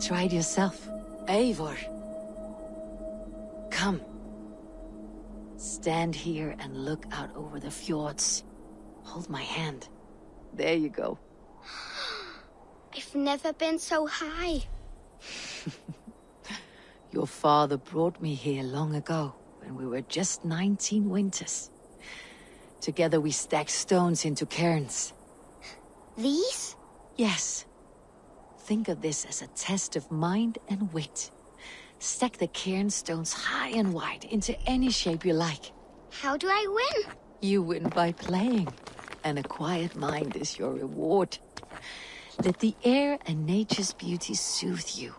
Try it yourself. Eivor. Come. Stand here and look out over the fjords. Hold my hand. There you go. I've never been so high. Your father brought me here long ago, when we were just 19 winters. Together we stacked stones into cairns. These? Yes. Think of this as a test of mind and wit. Stack the cairn stones high and wide into any shape you like. How do I win? You win by playing, and a quiet mind is your reward. Let the air and nature's beauty soothe you,